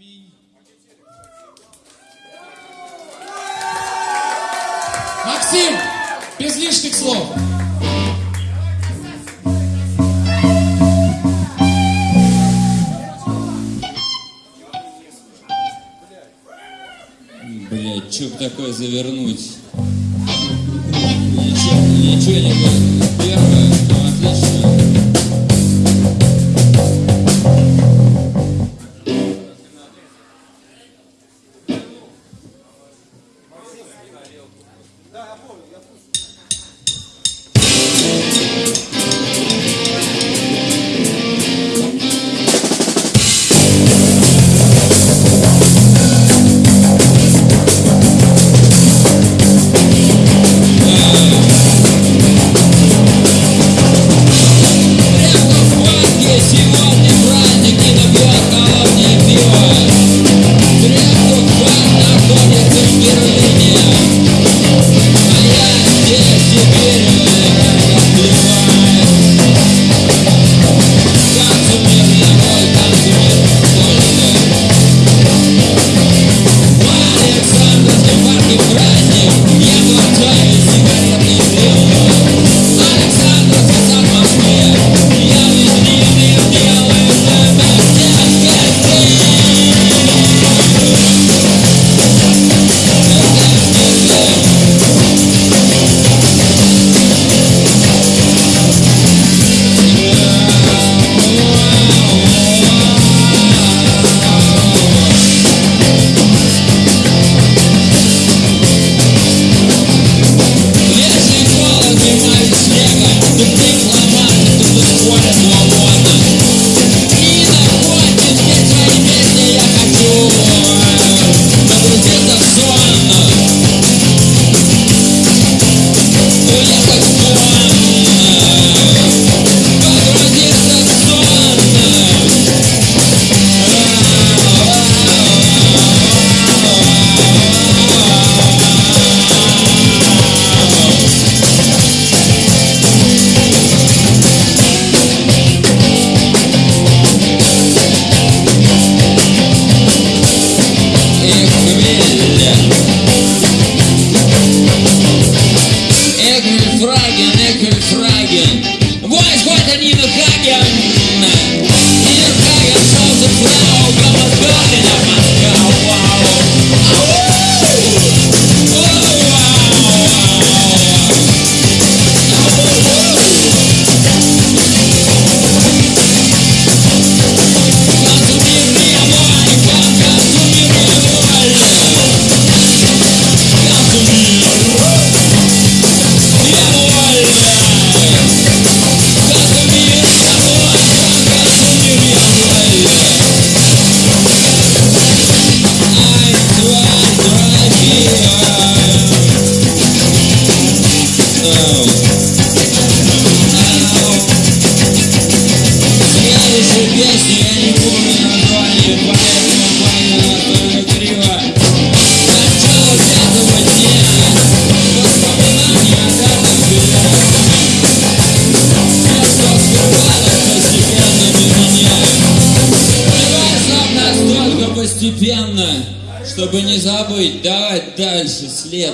Аминь. Максим, без лишних слов. Блять, что такое завернуть? Ничего, ничего не будет.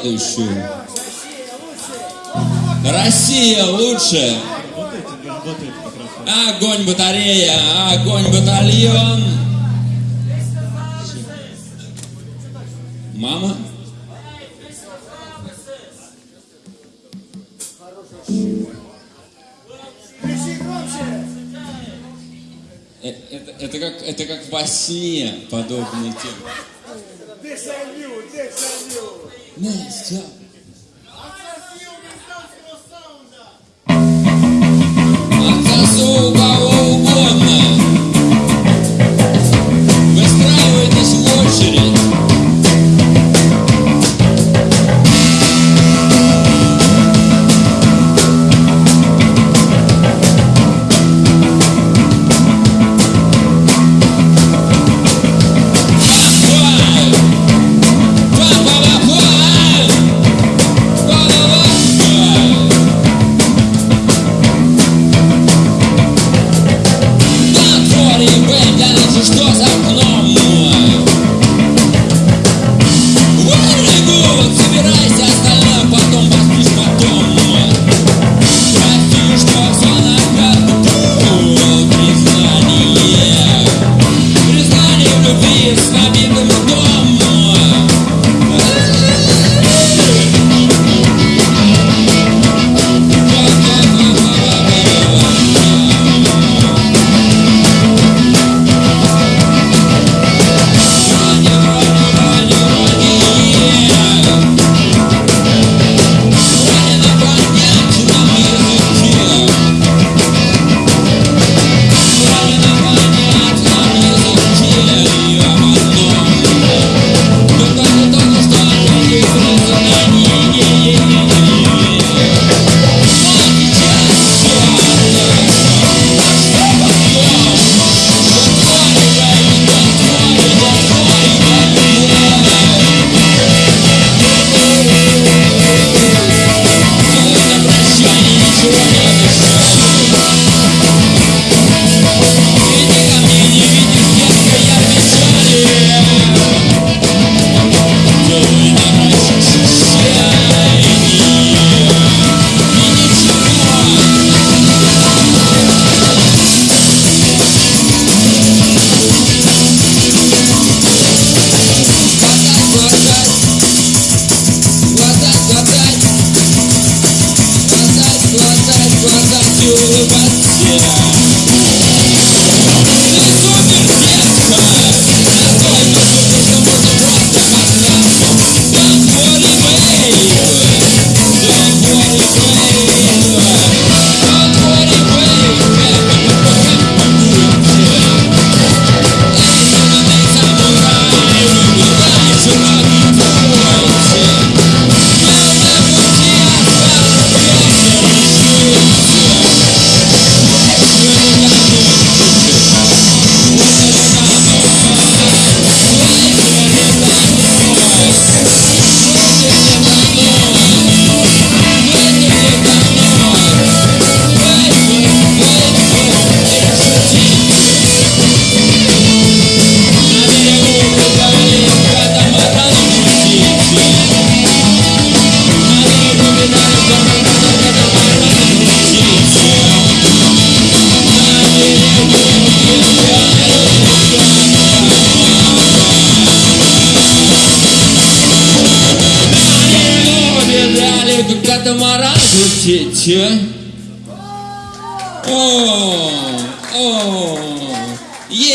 работающую. Россия лучше. Огонь батарея, огонь батальон. Мама? Э, это, это, как, это как во сне подобный текст. Nice job. you, but you.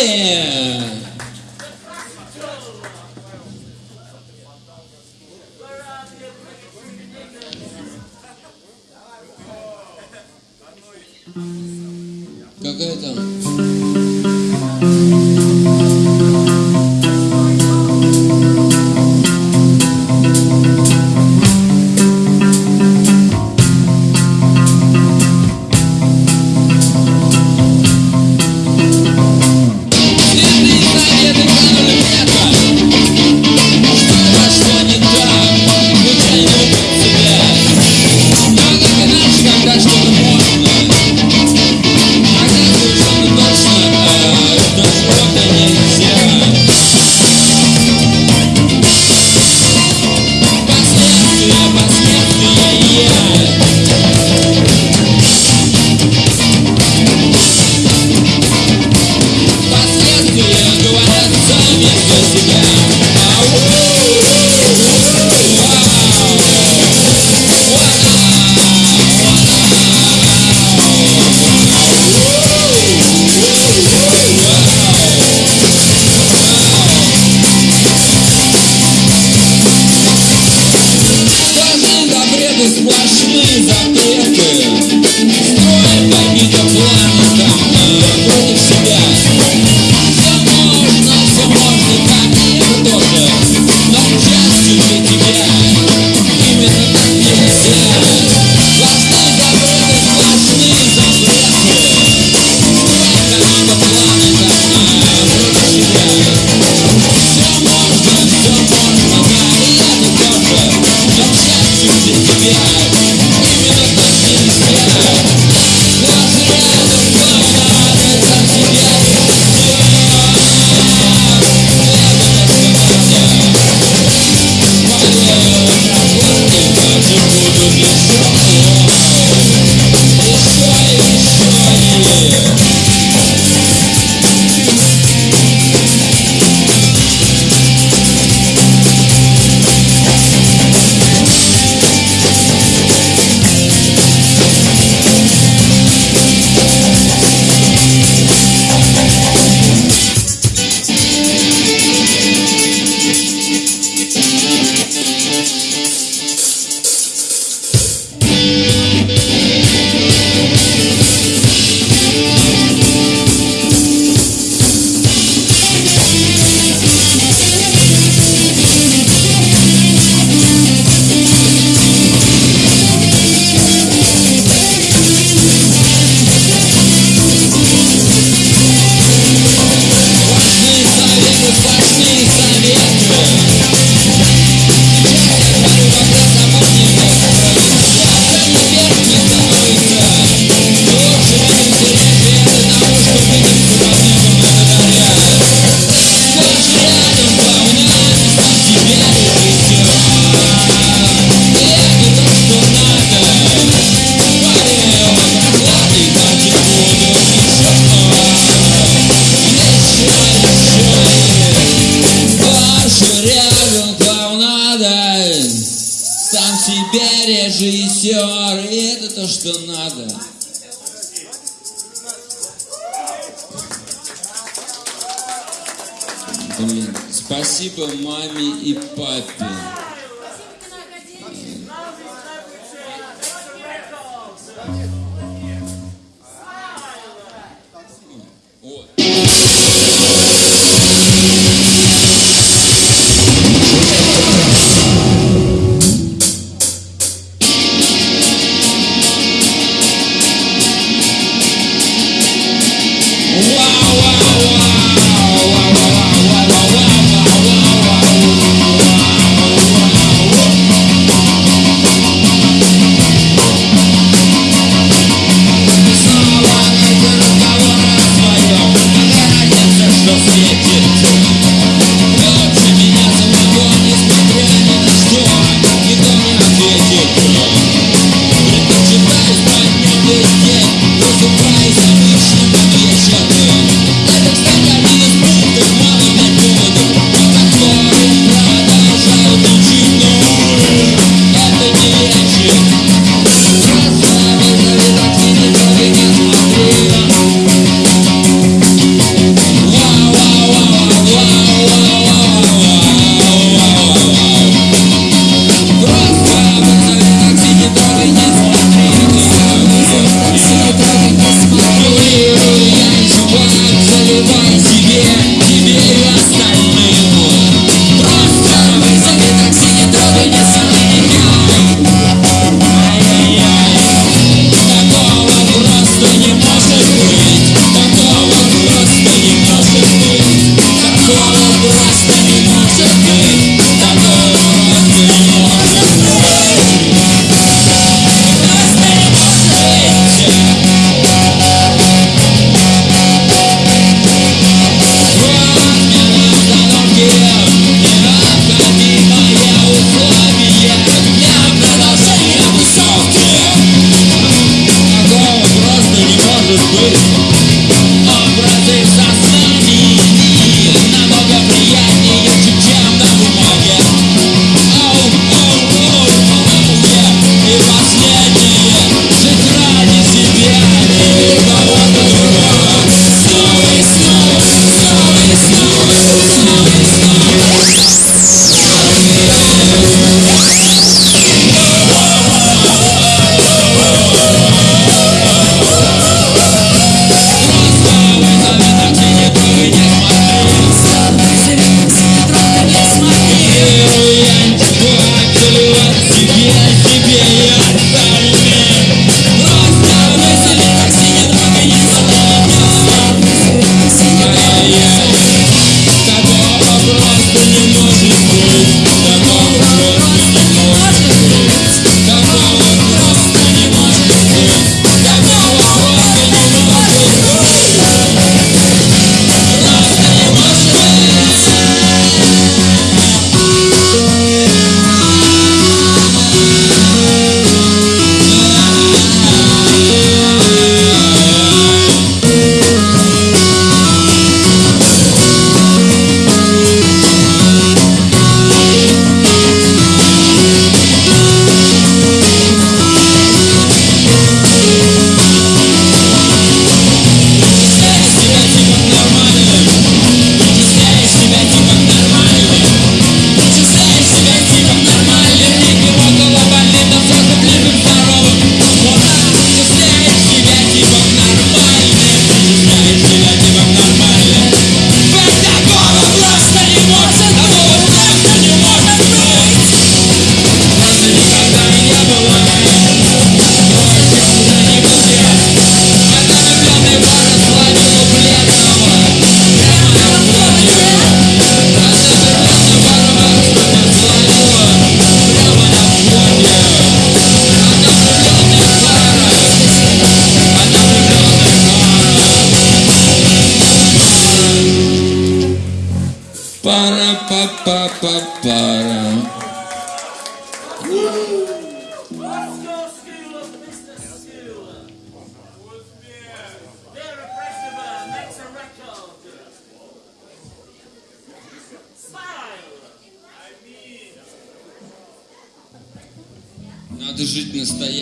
Yeah! suas filhas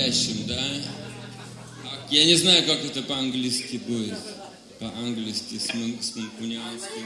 настоящим, да? Я не знаю, как это по-английски будет. По-английски, с, ман с манкунианским.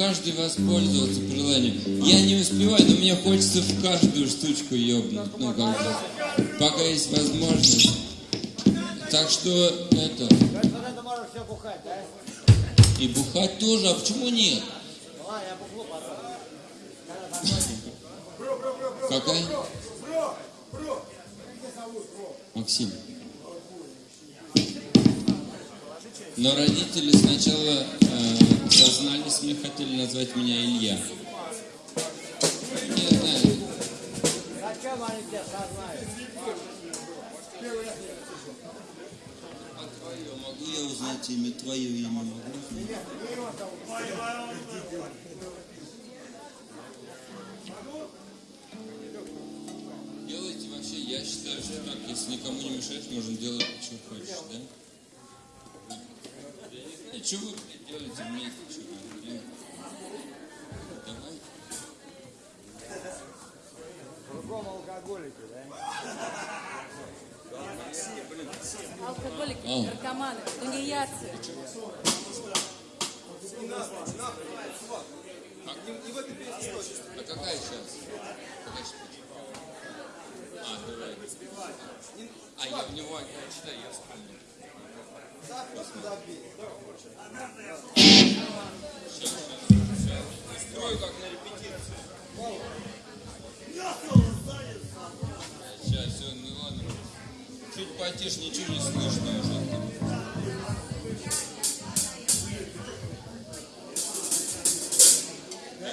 Каждый воспользоваться приложением. Я не успеваю, но мне хочется в каждую штучку ёбнуть, ну как бы, пока есть возможность. Так что это, и бухать тоже, а почему нет? Какая? Максим. Но родители сначала э, сознались, мне хотели назвать меня Илья. Не знаю, Зачем они тебя сознают? твое могу я узнать имя, твое имя могу? Делайте вообще, я считаю, что так, если никому не мешаешь, можно делать, что хочешь, да? И что вы делаете вместе? Что вы, блин? Давай. Кругом алкоголики, да? Алкоголики, А. наркоманы, тунеядцы. А какая сейчас? Какая сейчас? А, давай. А, я в него читай, я вспомнил. Чуть потише, ничего не слышно уже. Да.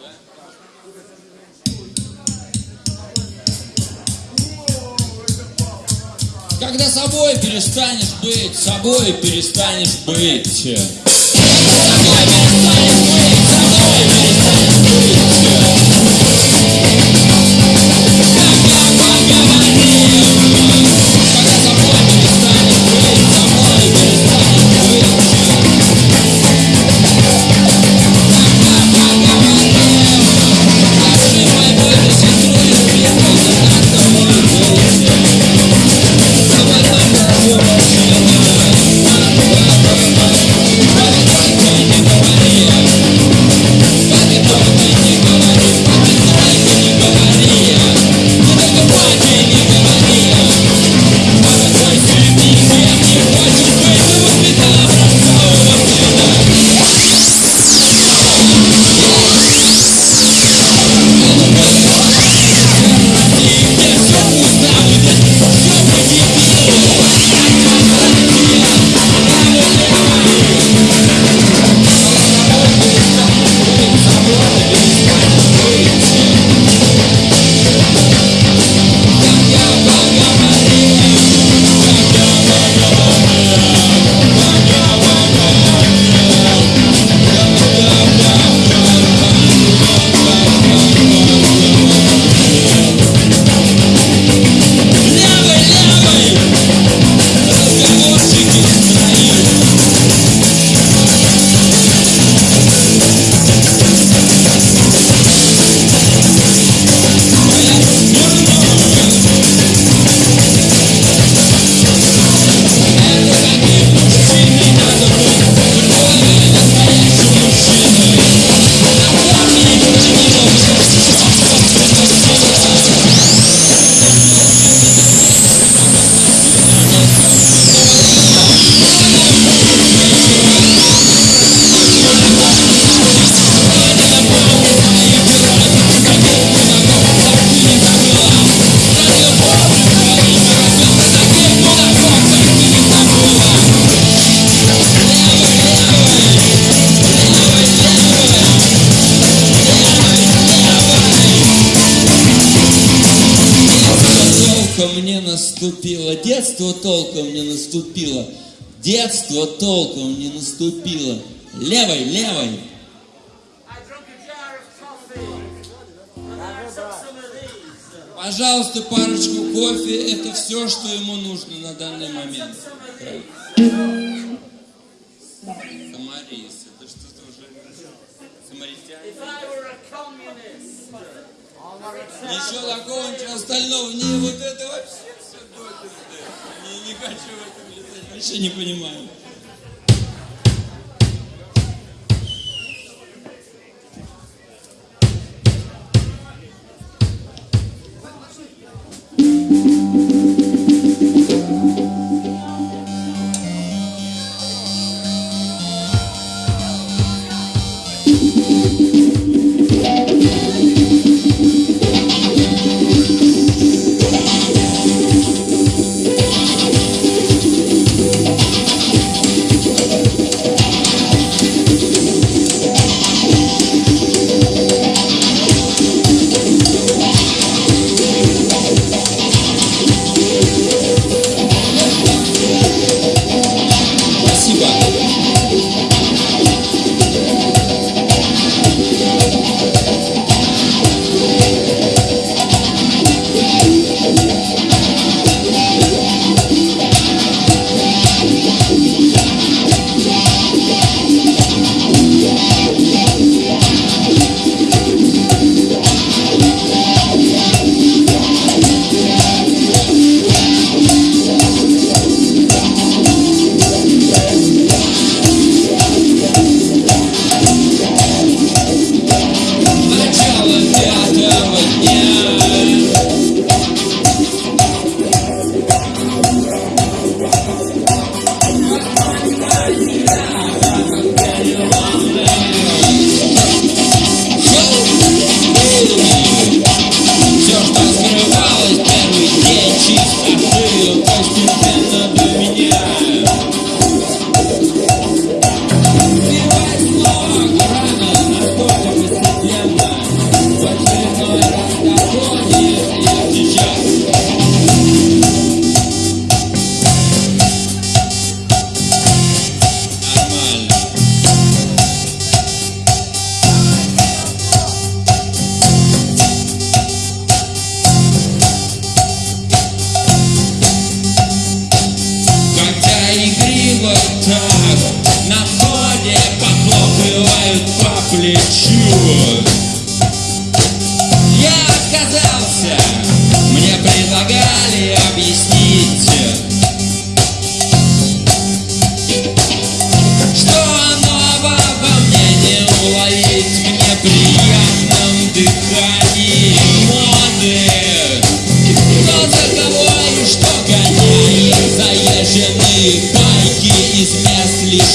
Да? Когда собой перестанешь быть, собой перестанешь быть. Собой перестанешь быть, собой перестанешь быть. Детство толком не наступило. Левой, левой. Пожалуйста, парочку кофе. Это все, что ему нужно на данный момент. Самарис. Это что-то уже... Самаритяне. Ничего такого, ничего остального. Не, вот это вообще все. Не, не хочу в этом вообще не понимаю.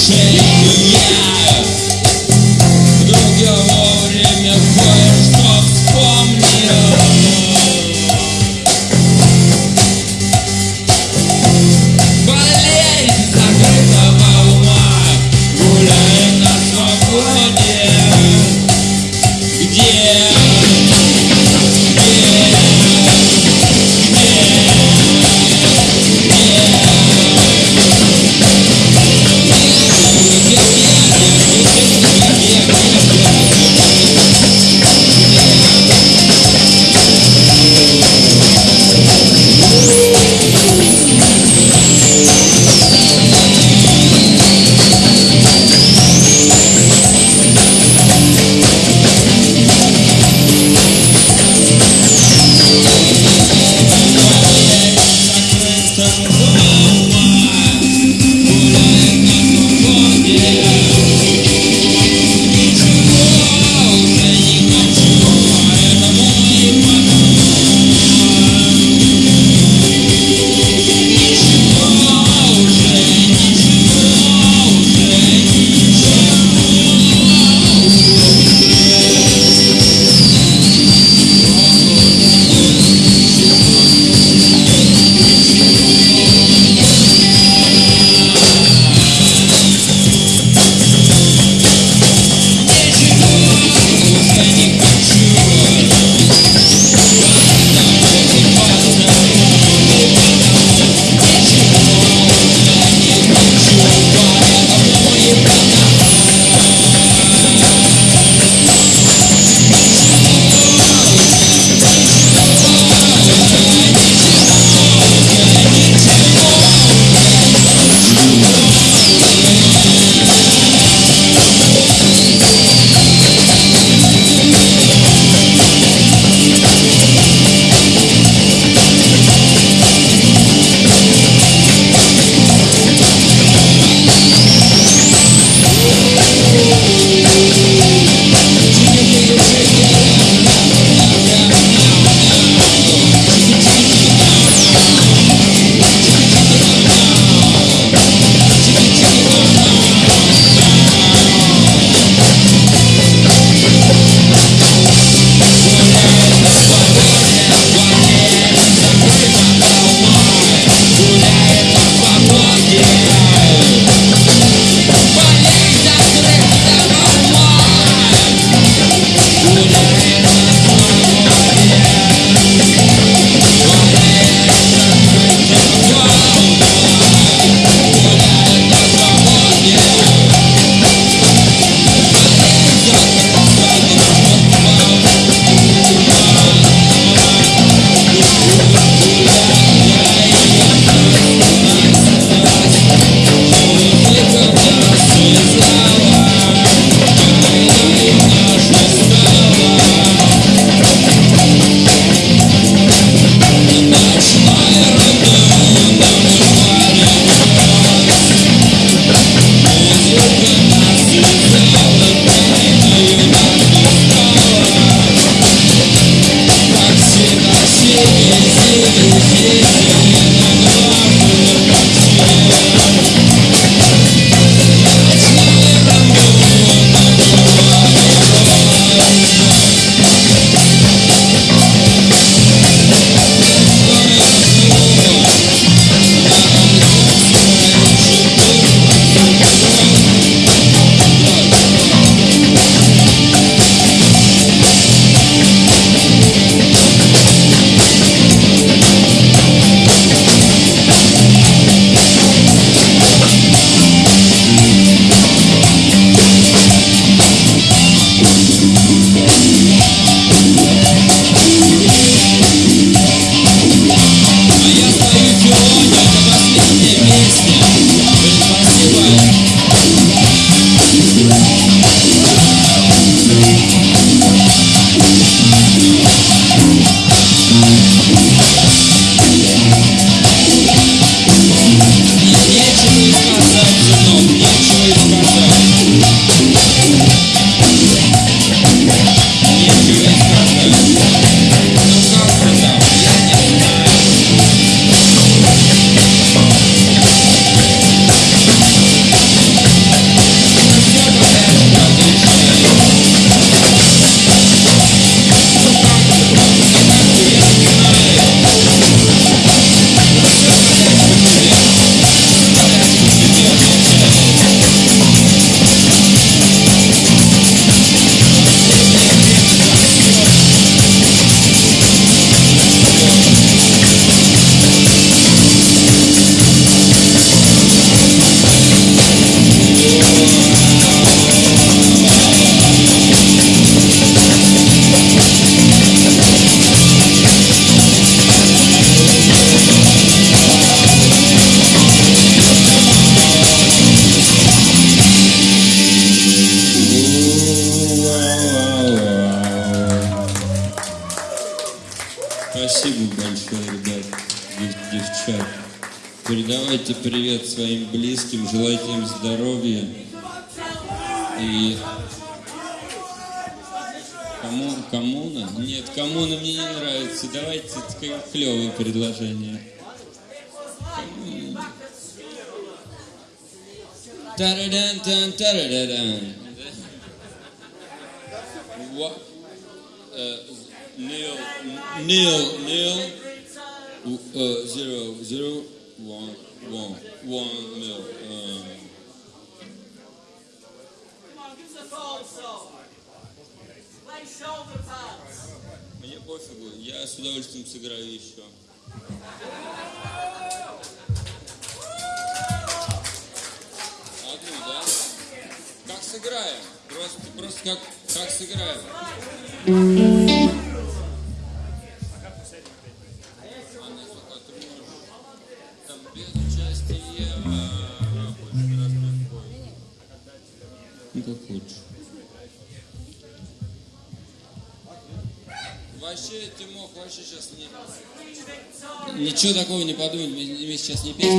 Yeah, yeah. Давайте предложение. Тарадан-тан, тарадан. What? Uh, Neil, Neil, Neil, uh, zero, zero, one, one, one, Neil. Uh, Come on, give us a phone song. Play shoulder pads. Мне пофигу, я с удовольствием сыграю еще. Одну, да? Как сыграем? Просто, просто как, как сыграем? Пока а, хочешь раз спой. Ну, как хочешь. Вообще, Тимох, вообще сейчас не... Ничего такого не подумать, мы, мы сейчас не песню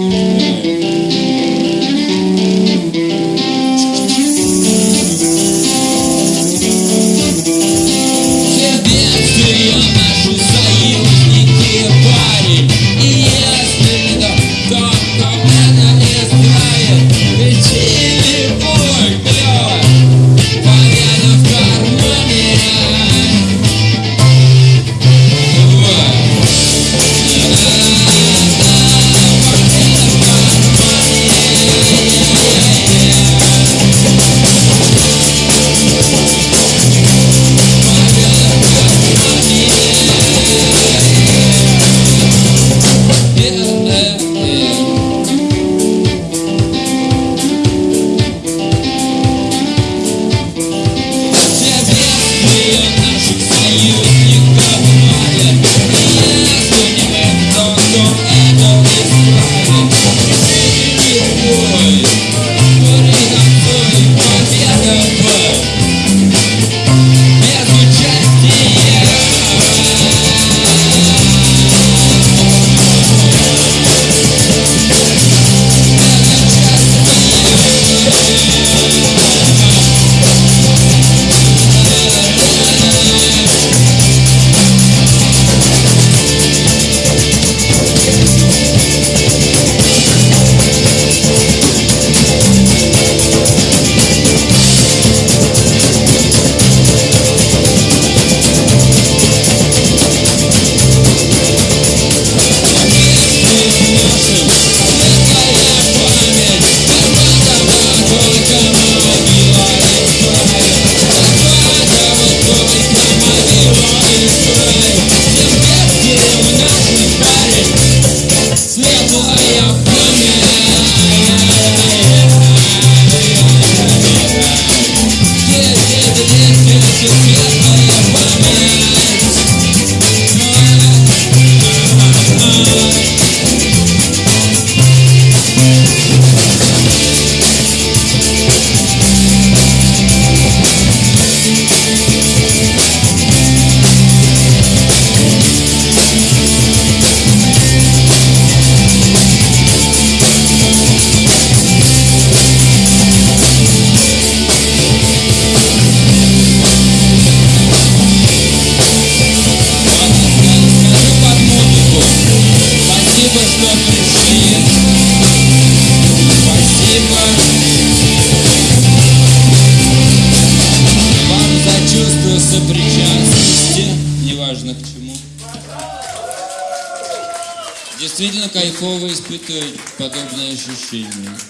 испытывать подобные ощущения.